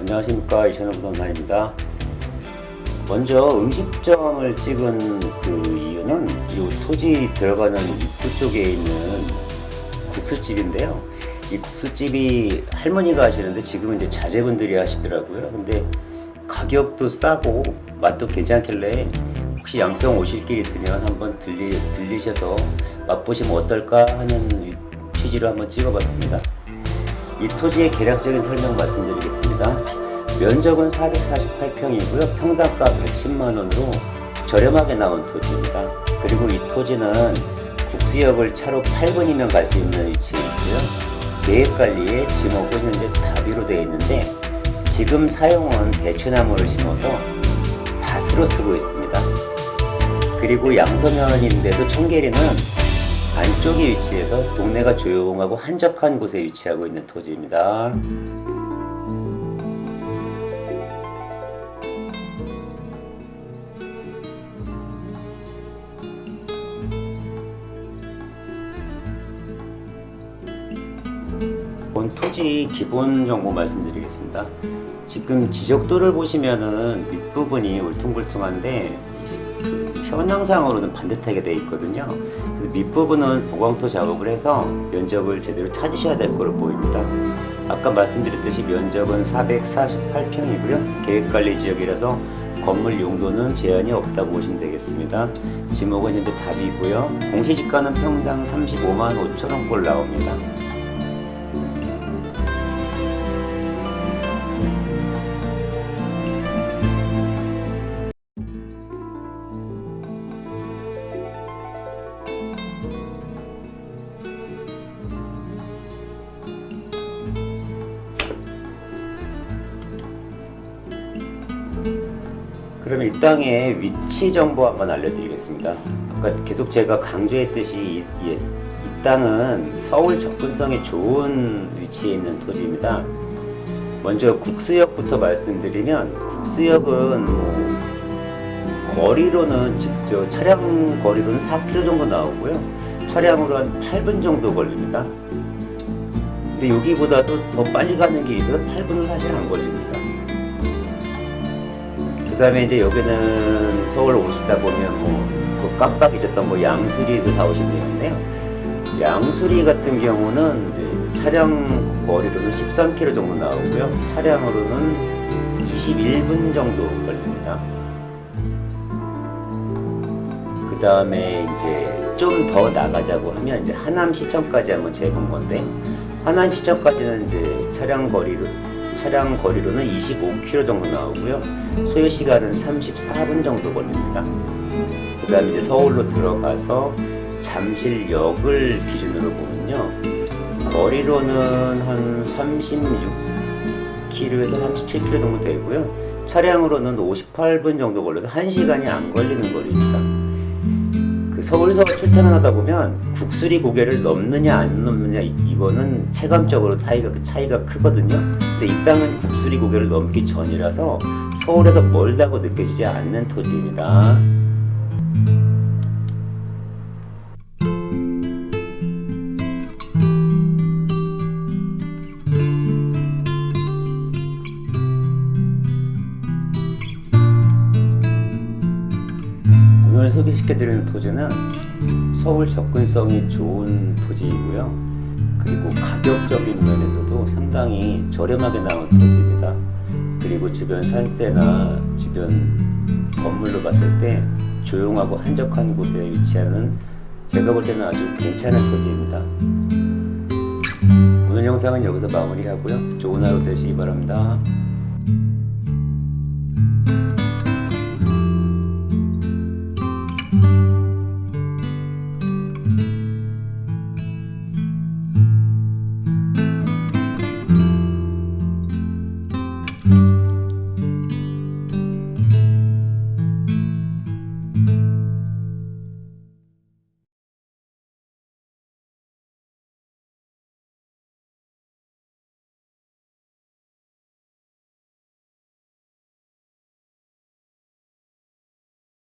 안녕하십니까. 이천호 부동산입니다. 먼저 음식점을 찍은 그 이유는 이 토지 들어가는 입구 쪽에 있는 국수집인데요. 이 국수집이 할머니가 하시는데 지금은 이제 자제분들이 하시더라고요. 근데 가격도 싸고 맛도 괜찮길래 혹시 양평 오실 길 있으면 한번 들리, 들리셔서 맛보시면 어떨까 하는 취지로 한번 찍어봤습니다 이 토지의 계략적인 설명 말씀드리겠습니다. 면적은 448평이고요. 평당가 110만원으로 저렴하게 나온 토지입니다. 그리고 이 토지는 국수역을 차로 8분이면 갈 수 있는 위치에 있고요. 계획관리에 지목은 현재 다비로 되어 있는데 지금 사용은 대추나무를 심어서 밭으로 쓰고 있습니다. 그리고 양서면인데도 청계리는 안쪽에 위치해서 동네가 조용하고 한적한 곳에 위치하고 있는 토지입니다. 본 토지 기본 정보 말씀드리겠습니다. 지금 지적도를 보시면은 밑부분이 울퉁불퉁한데 현황상으로는 반듯하게 되어 있거든요. 밑부분은 보강토 작업을 해서 면적을 제대로 찾으셔야 될 거로 보입니다. 아까 말씀드렸듯이 면적은 448평이고요. 계획관리지역이라서 건물 용도는 제한이 없다고 보시면 되겠습니다. 지목은 현재 답이고요. 공시지가는 평당 35만 5천원꼴 나옵니다. 그러면 이 땅의 위치 정보 한번 알려드리겠습니다. 아까 계속 제가 강조했듯이 이, 이, 이 땅은 서울 접근성이 좋은 위치에 있는 토지입니다. 먼저 국수역부터 말씀드리면 국수역은 뭐 거리로는 직접 차량 거리로는 4km 정도 나오고요. 차량으로 한 8분 정도 걸립니다. 근데 여기보다도 더 빨리 가는 길이 있어서 8분은 사실 안 걸립니다. 그 다음에 이제 여기는 서울 오시다 보면 뭐그 깜빡 잊었던 뭐 양수리도 다 오시면 되는데요. 양수리 같은 경우는 이제 차량 거리로는 13km 정도 나오고요. 차량으로는 21분 정도 걸립니다. 그 다음에 이제 좀 더 나가자고 하면 이제 하남 시청까지 한번 재본 건데 하남 시청까지는 이제 차량 거리로 차량 거리로는 25km 정도 나오고요. 소요 시간은 34분 정도 걸립니다. 그 다음에 이제 서울로 들어가서 잠실역을 기준으로 보면요. 거리로는 한 36km에서 37km 정도 되고요. 차량으로는 58분 정도 걸려서 1시간이 안 걸리는 거리입니다. 그 서울서 출퇴근 하다 보면 국수리 고개를 넘느냐 안 넘느냐 이거는 체감적으로 차이가 그 차이가 크거든요. 근데 이 땅은 국수리 고개를 넘기 전이라서 서울에서 멀다고 느껴지지 않는 토지입니다. 소개시켜드리는 토지는 서울 접근성이 좋은 토지이고요. 그리고 가격적인 면에서도 상당히 저렴하게 나온 토지입니다. 그리고 주변 산세나 주변 건물로 봤을 때 조용하고 한적한 곳에 위치하는 제가 볼 때는 아주 괜찮은 토지입니다. 오늘 영상은 여기서 마무리하고요. 좋은 하루 되시기 바랍니다.